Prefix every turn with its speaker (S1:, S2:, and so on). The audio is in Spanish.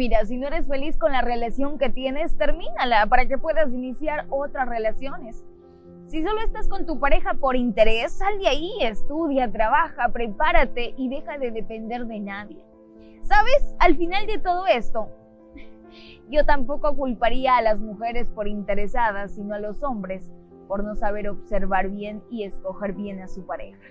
S1: Mira, si no eres feliz con la relación que tienes, termínala para que puedas iniciar otras relaciones. Si solo estás con tu pareja por interés, sal de ahí, estudia, trabaja, prepárate y deja de depender de nadie. ¿Sabes? Al final de todo esto, yo tampoco culparía a las mujeres por interesadas, sino a los hombres por no saber observar bien y escoger bien a su pareja.